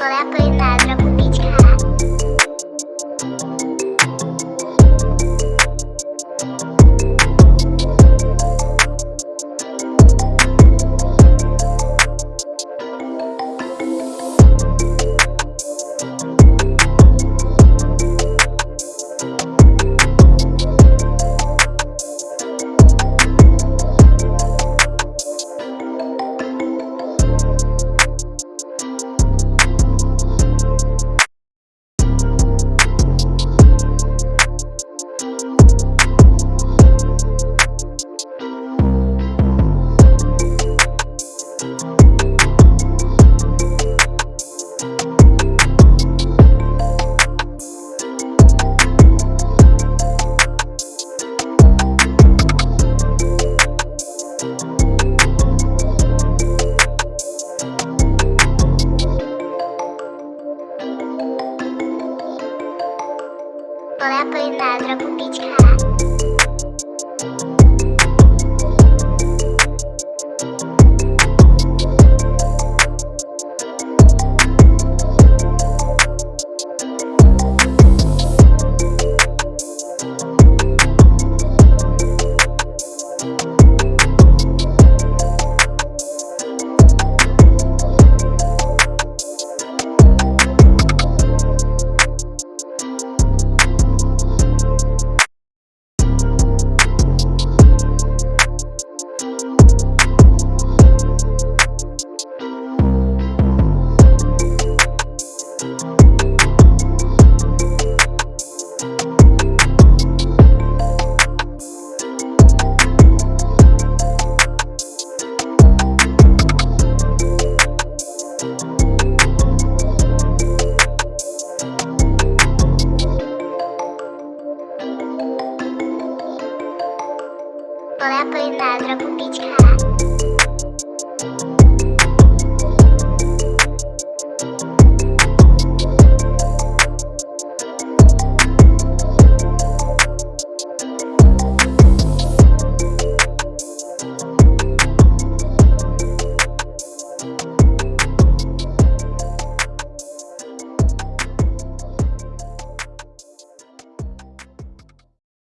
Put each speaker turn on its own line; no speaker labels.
slap in Vale a pena, Moleque na droga, o beat cara.